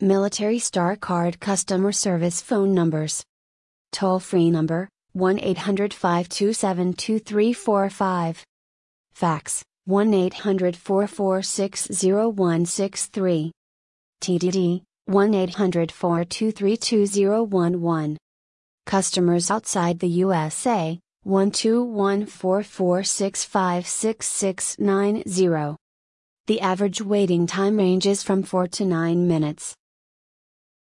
Military Star Card customer service phone numbers. Toll free number 1 800 527 2345. Fax 1 800 446 0163. TDD 1 800 423 2011. Customers outside the USA 12144656690. The average waiting time ranges from 4 to 9 minutes.